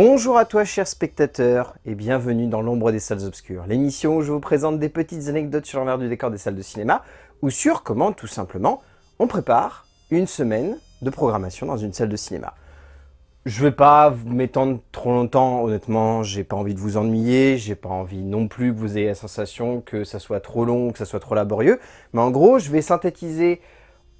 Bonjour à toi chers spectateurs et bienvenue dans l'ombre des salles obscures, l'émission où je vous présente des petites anecdotes sur l'envers du décor des salles de cinéma ou sur comment tout simplement on prépare une semaine de programmation dans une salle de cinéma. Je vais pas m'étendre trop longtemps, honnêtement, j'ai pas envie de vous ennuyer, j'ai pas envie non plus que vous ayez la sensation que ça soit trop long, que ça soit trop laborieux, mais en gros, je vais synthétiser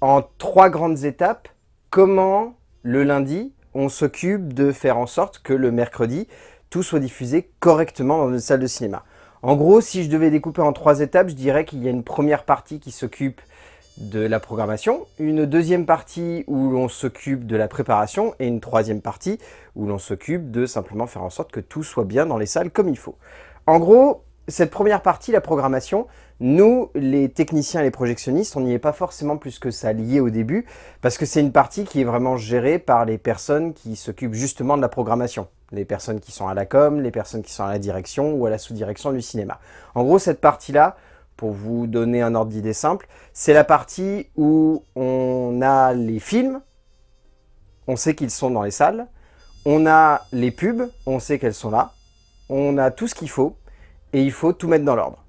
en trois grandes étapes comment le lundi on s'occupe de faire en sorte que le mercredi, tout soit diffusé correctement dans une salle de cinéma. En gros, si je devais découper en trois étapes, je dirais qu'il y a une première partie qui s'occupe de la programmation, une deuxième partie où l'on s'occupe de la préparation et une troisième partie où l'on s'occupe de simplement faire en sorte que tout soit bien dans les salles comme il faut. En gros, cette première partie, la programmation, nous, les techniciens et les projectionnistes, on n'y est pas forcément plus que ça lié au début, parce que c'est une partie qui est vraiment gérée par les personnes qui s'occupent justement de la programmation. Les personnes qui sont à la com, les personnes qui sont à la direction ou à la sous-direction du cinéma. En gros, cette partie-là, pour vous donner un ordre d'idée simple, c'est la partie où on a les films, on sait qu'ils sont dans les salles, on a les pubs, on sait qu'elles sont là, on a tout ce qu'il faut, et il faut tout mettre dans l'ordre.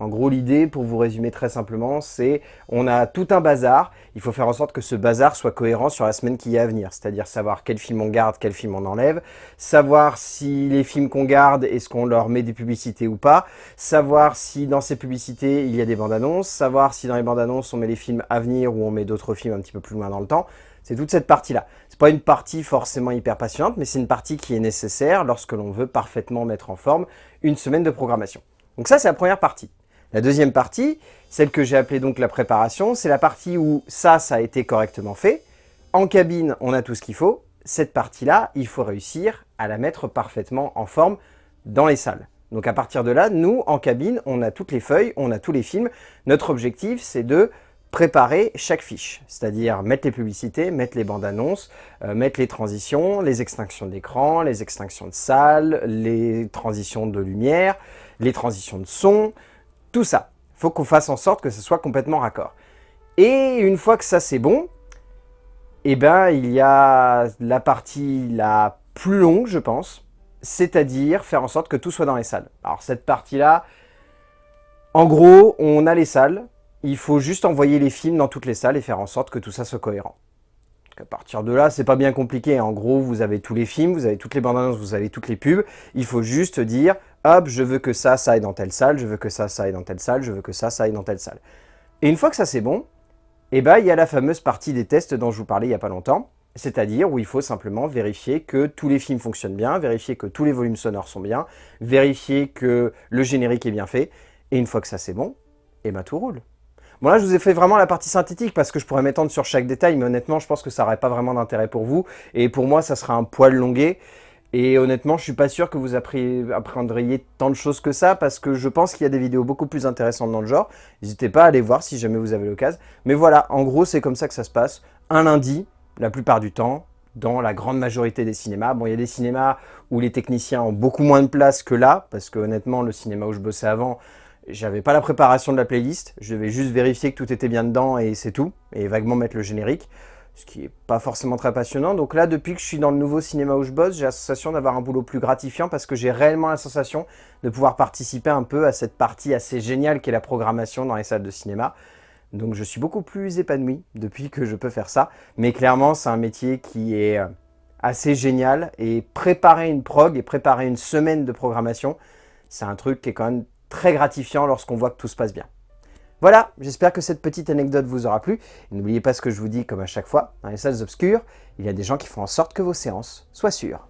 En gros, l'idée, pour vous résumer très simplement, c'est on a tout un bazar, il faut faire en sorte que ce bazar soit cohérent sur la semaine qui est à venir, c'est-à-dire savoir quel film on garde, quel film on enlève, savoir si les films qu'on garde, est-ce qu'on leur met des publicités ou pas, savoir si dans ces publicités, il y a des bandes annonces, savoir si dans les bandes annonces, on met les films à venir ou on met d'autres films un petit peu plus loin dans le temps, c'est toute cette partie-là. C'est pas une partie forcément hyper passionnante, mais c'est une partie qui est nécessaire lorsque l'on veut parfaitement mettre en forme une semaine de programmation. Donc ça, c'est la première partie. La deuxième partie, celle que j'ai appelée donc la préparation, c'est la partie où ça, ça a été correctement fait. En cabine, on a tout ce qu'il faut. Cette partie-là, il faut réussir à la mettre parfaitement en forme dans les salles. Donc à partir de là, nous, en cabine, on a toutes les feuilles, on a tous les films. Notre objectif, c'est de préparer chaque fiche, c'est-à-dire mettre les publicités, mettre les bandes annonces, euh, mettre les transitions, les extinctions d'écran, les extinctions de salle, les transitions de lumière, les transitions de son, tout ça. Faut qu'on fasse en sorte que ce soit complètement raccord. Et une fois que ça c'est bon, eh ben, il y a la partie la plus longue, je pense, c'est-à-dire faire en sorte que tout soit dans les salles. Alors cette partie-là, en gros, on a les salles, il faut juste envoyer les films dans toutes les salles et faire en sorte que tout ça soit cohérent. à partir de là, c'est pas bien compliqué. En gros, vous avez tous les films, vous avez toutes les bandes annonces, vous avez toutes les pubs. Il faut juste dire hop, je veux que ça, ça aille dans telle salle, je veux que ça, ça aille dans telle salle, je veux que ça, ça aille dans telle salle. Et une fois que ça c'est bon, eh ben, il y a la fameuse partie des tests dont je vous parlais il n'y a pas longtemps, c'est-à-dire où il faut simplement vérifier que tous les films fonctionnent bien, vérifier que tous les volumes sonores sont bien, vérifier que le générique est bien fait, et une fois que ça c'est bon, eh ben tout roule. Bon là je vous ai fait vraiment la partie synthétique parce que je pourrais m'étendre sur chaque détail, mais honnêtement je pense que ça n'aurait pas vraiment d'intérêt pour vous, et pour moi ça sera un poil longué, et honnêtement, je suis pas sûr que vous apprendriez tant de choses que ça, parce que je pense qu'il y a des vidéos beaucoup plus intéressantes dans le genre. N'hésitez pas à aller voir si jamais vous avez l'occasion. Mais voilà, en gros, c'est comme ça que ça se passe. Un lundi, la plupart du temps, dans la grande majorité des cinémas. Bon, il y a des cinémas où les techniciens ont beaucoup moins de place que là, parce que honnêtement, le cinéma où je bossais avant, j'avais pas la préparation de la playlist. Je devais juste vérifier que tout était bien dedans et c'est tout, et vaguement mettre le générique ce qui n'est pas forcément très passionnant. Donc là, depuis que je suis dans le nouveau cinéma où je bosse, j'ai la sensation d'avoir un boulot plus gratifiant parce que j'ai réellement la sensation de pouvoir participer un peu à cette partie assez géniale qu'est la programmation dans les salles de cinéma. Donc je suis beaucoup plus épanoui depuis que je peux faire ça. Mais clairement, c'est un métier qui est euh, assez génial et préparer une prog et préparer une semaine de programmation, c'est un truc qui est quand même très gratifiant lorsqu'on voit que tout se passe bien. Voilà, j'espère que cette petite anecdote vous aura plu. N'oubliez pas ce que je vous dis comme à chaque fois, dans les salles obscures, il y a des gens qui font en sorte que vos séances soient sûres.